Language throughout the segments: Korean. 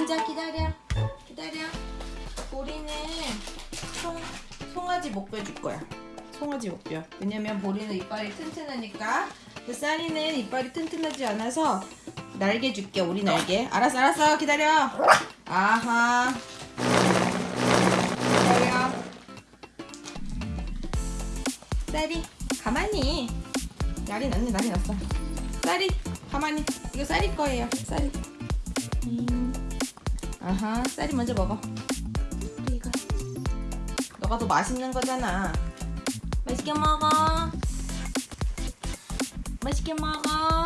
앉아 기다려. 기다려. 보리는 송, 송아지 목뼈 줄 거야. 송아지 목뼈 왜냐면 보리는 이빨이 튼튼하니까. 근데 쌀이는 이빨이 튼튼하지 않아서 날개 줄게 우리 날개. 알았어 알았어. 기다려. 아하. 기다려. 쌀이 가만히. 날이 났네 날이 났어. 쌀이 가만히. 이거 쌀이 거예요 쌀이. 음. 아하 쌀이 먼저 먹어. 이거. 너가 더 맛있는 거잖아. 맛있게 먹어. 맛있게 먹어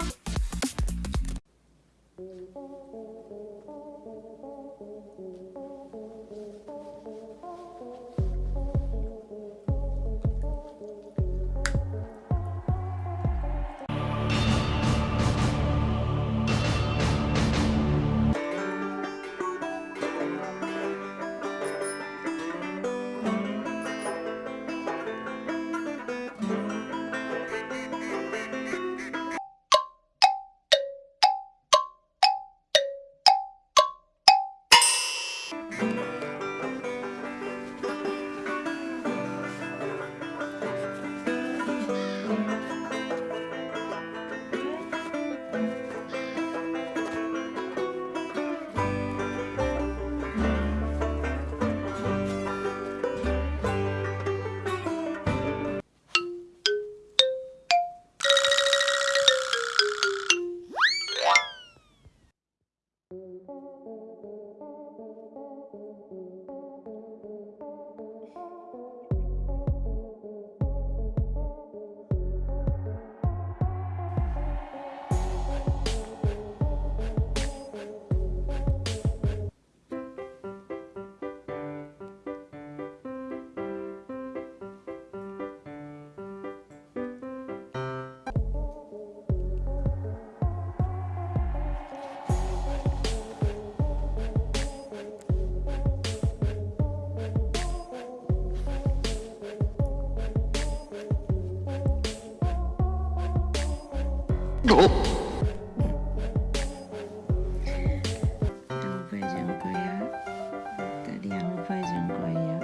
아빠의 전공이야.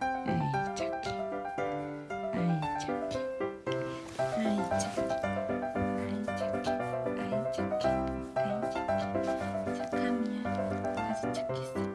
아이 착해 아이 착해 아이 착해 착해 착함이야 아주 착했어